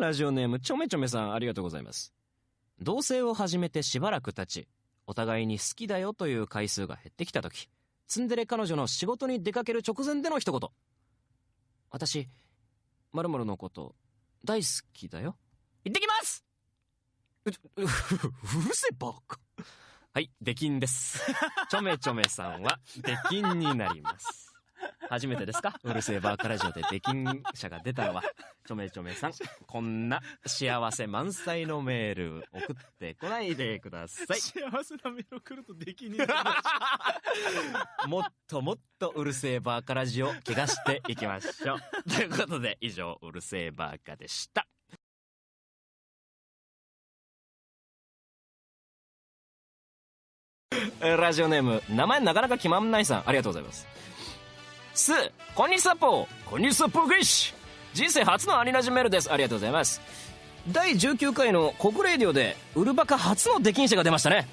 ラジオネームちょめちょめさんありがとうございます。同棲を始めてしばらく経ちお互いに好きだよという回数が減ってきた時ツンデレ彼女の仕事に出かける直前での一言。私〇〇のこと大好きだよ。行ってきます！うううるせえバカ。はい出禁です。ちょめちょめさんは出禁になります。初めてですか？うるせえバーカラジオで出禁者が出たのはちょめちょめさん こんな幸せ満載のメール送ってこないでください。幸せなメール送るとできになるもっともっとうるせえバーカラジオ怪我していきましょう。ということで以上うるせえバーカでした。えーラジオネーム名前なかなか決まんないさんありがとうございますすこんにちはぽこんにちはぽゲイシ人生初のアニラジメールです。ありがとうございます。第19回の国レディオでウルバカ初の出禁者が出ましたね。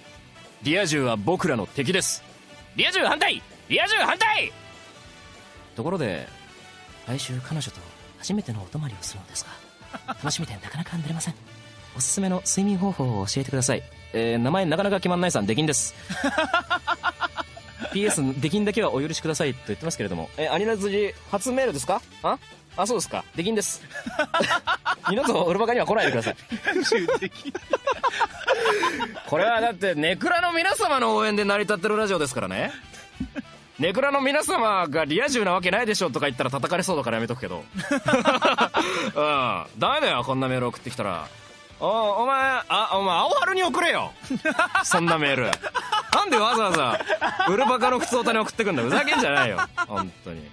リア充は僕らの敵です。リア充反対！リア充反対！ところで来週彼女と初めてのお泊まりをするのですが 楽しみでなかなか寝れません。おすすめの睡眠方法を教えてください。えー、名前なかなか決まんないさん出禁です PS 出禁だけはお許しくださいと言ってますけれども。えアニラズジ初メールですか？あ？あそうですか。出禁です。二度とウルバカには来ないでください。これはだってネクラの皆様の応援で成り立ってるラジオですからね。ネクラの皆様がリア充なわけないでしょとか言ったら叩かれそうだからやめとくけど。うん。ダメだよこんなメール送ってきたら。おお前あお前青春に送れよ。そんなメール。なんでわざわざウルバカの普通歌に送ってくんだ。ふざけんじゃないよ。本当に。